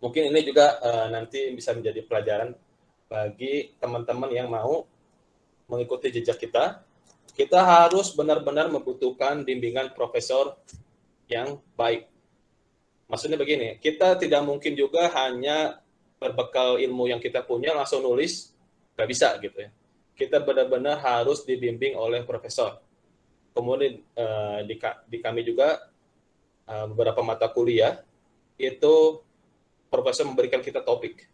Mungkin ini juga uh, nanti bisa menjadi pelajaran bagi teman-teman yang mau mengikuti jejak kita. Kita harus benar-benar membutuhkan bimbingan profesor yang baik. Maksudnya begini, kita tidak mungkin juga hanya berbekal ilmu yang kita punya langsung nulis, nggak bisa gitu ya. Kita benar-benar harus dibimbing oleh profesor. Kemudian uh, di, kami juga uh, beberapa mata kuliah itu profesor memberikan kita topik.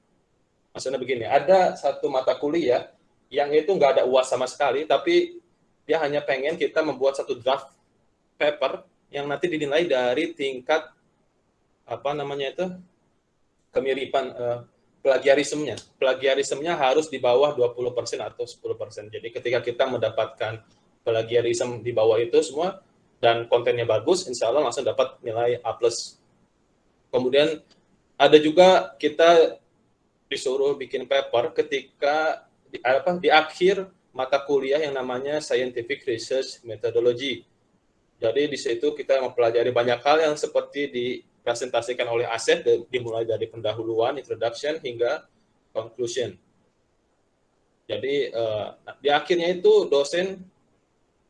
Maksudnya begini, ada satu mata kuliah yang itu nggak ada uas sama sekali, tapi dia hanya pengen kita membuat satu draft paper yang nanti dinilai dari tingkat apa namanya itu kemiripan uh, plagiarismenya. Plagiarismenya harus di bawah 20% atau 10%. Jadi ketika kita mendapatkan plagiarisme di bawah itu semua dan kontennya bagus, insya Allah langsung dapat nilai A+. Kemudian ada juga kita disuruh bikin paper ketika di, apa, di akhir mata kuliah yang namanya Scientific Research Methodology. Jadi di situ kita mempelajari banyak hal yang seperti dipresentasikan oleh Aset, dimulai dari pendahuluan, introduction, hingga conclusion. Jadi uh, di akhirnya itu dosen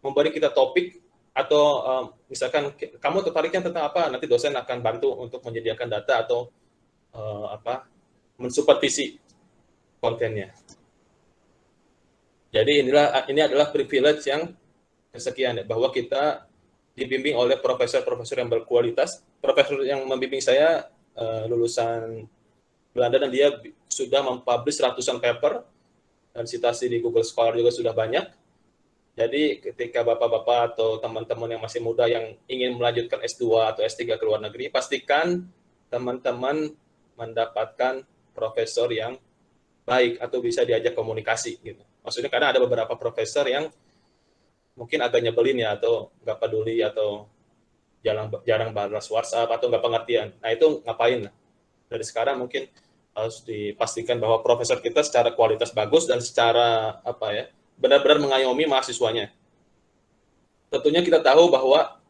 memberi kita topik atau uh, misalkan kamu tertariknya tentang apa, nanti dosen akan bantu untuk menyediakan data atau uh, apa mensupervisi kontennya. Jadi inilah ini adalah privilege yang kesekian ya, bahwa kita dibimbing oleh profesor-profesor yang berkualitas. Profesor yang membimbing saya uh, lulusan Belanda dan dia sudah mempublish ratusan paper dan citasi di Google Scholar juga sudah banyak. Jadi ketika bapak-bapak atau teman-teman yang masih muda yang ingin melanjutkan S2 atau S3 ke luar negeri, pastikan teman-teman mendapatkan profesor yang baik atau bisa diajak komunikasi gitu. Maksudnya karena ada beberapa profesor yang mungkin agak nyebelin ya atau nggak peduli atau jarang jarang balas WhatsApp atau nggak pengertian. Nah itu ngapain? Dari sekarang mungkin harus dipastikan bahwa profesor kita secara kualitas bagus dan secara apa ya benar-benar mengayomi mahasiswanya. Tentunya kita tahu bahwa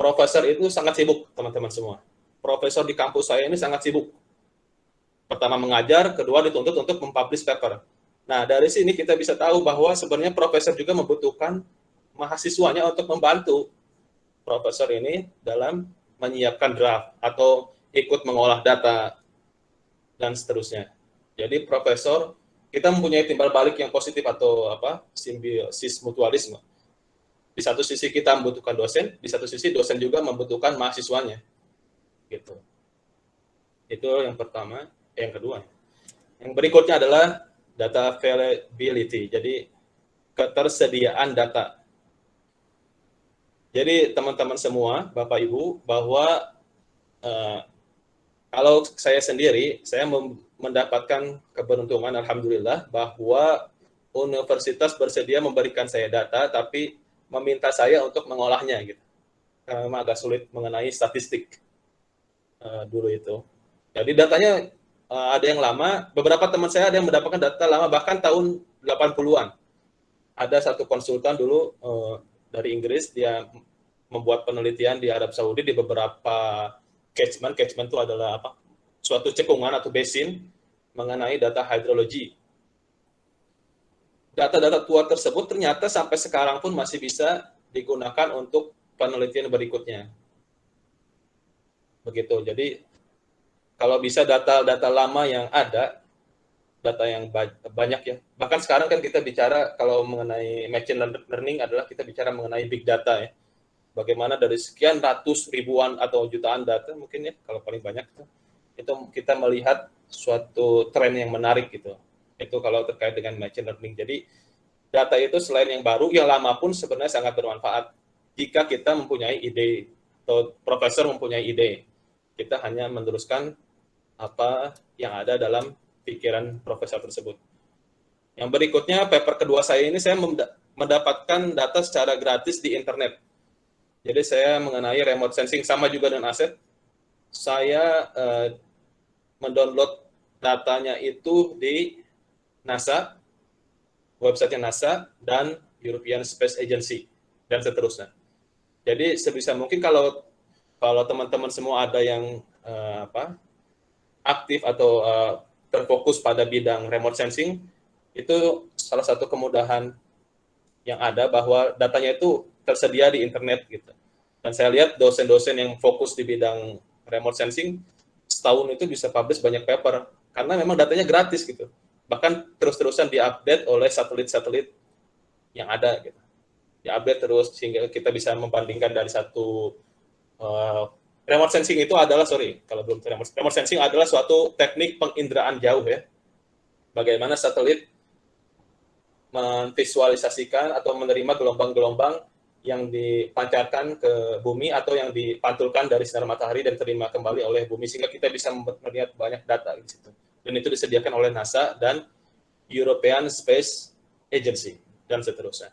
profesor itu sangat sibuk teman-teman semua profesor di kampus saya ini sangat sibuk. Pertama mengajar, kedua dituntut untuk mempublish paper. Nah, dari sini kita bisa tahu bahwa sebenarnya profesor juga membutuhkan mahasiswanya untuk membantu profesor ini dalam menyiapkan draft atau ikut mengolah data dan seterusnya. Jadi profesor kita mempunyai timbal balik yang positif atau apa simbiosis mutualisme. Di satu sisi kita membutuhkan dosen, di satu sisi dosen juga membutuhkan mahasiswanya gitu. Itu yang pertama, yang kedua. Yang berikutnya adalah data availability. Jadi ketersediaan data. Jadi teman-teman semua, Bapak Ibu, bahwa uh, kalau saya sendiri, saya mendapatkan keberuntungan, Alhamdulillah, bahwa universitas bersedia memberikan saya data, tapi meminta saya untuk mengolahnya. gitu. Karena agak sulit mengenai statistik uh, dulu itu. Jadi datanya uh, ada yang lama, beberapa teman saya ada yang mendapatkan data lama bahkan tahun 80-an. Ada satu konsultan dulu uh, dari Inggris, dia membuat penelitian di Arab Saudi di beberapa catchment. Catchment itu adalah apa? Suatu cekungan atau basin mengenai data hidrologi. Data-data tua tersebut ternyata sampai sekarang pun masih bisa digunakan untuk penelitian berikutnya begitu. Jadi kalau bisa data-data lama yang ada, data yang banyak ya. Bahkan sekarang kan kita bicara kalau mengenai machine learning adalah kita bicara mengenai big data ya. Bagaimana dari sekian ratus ribuan atau jutaan data mungkin ya kalau paling banyak itu kita melihat suatu tren yang menarik gitu. Itu kalau terkait dengan machine learning. Jadi data itu selain yang baru, yang lama pun sebenarnya sangat bermanfaat jika kita mempunyai ide atau profesor mempunyai ide kita hanya meneruskan apa yang ada dalam pikiran profesor tersebut. Yang berikutnya, paper kedua saya ini saya mendapatkan data secara gratis di internet. Jadi saya mengenai remote sensing sama juga dengan aset. Saya eh, mendownload datanya itu di NASA, website NASA, dan European Space Agency, dan seterusnya. Jadi sebisa mungkin kalau kalau teman-teman semua ada yang uh, apa aktif atau uh, terfokus pada bidang remote sensing, itu salah satu kemudahan yang ada bahwa datanya itu tersedia di internet gitu. Dan saya lihat dosen-dosen yang fokus di bidang remote sensing setahun itu bisa publish banyak paper karena memang datanya gratis gitu. Bahkan terus-terusan diupdate oleh satelit-satelit yang ada gitu. Diupdate terus sehingga kita bisa membandingkan dari satu uh, remote sensing itu adalah sorry kalau belum remote, remote sensing adalah suatu teknik penginderaan jauh ya. Bagaimana satelit memvisualisasikan atau menerima gelombang-gelombang yang dipancarkan ke bumi atau yang dipantulkan dari sinar matahari dan terima kembali oleh bumi sehingga kita bisa melihat banyak data di situ. Dan itu disediakan oleh NASA dan European Space Agency dan seterusnya.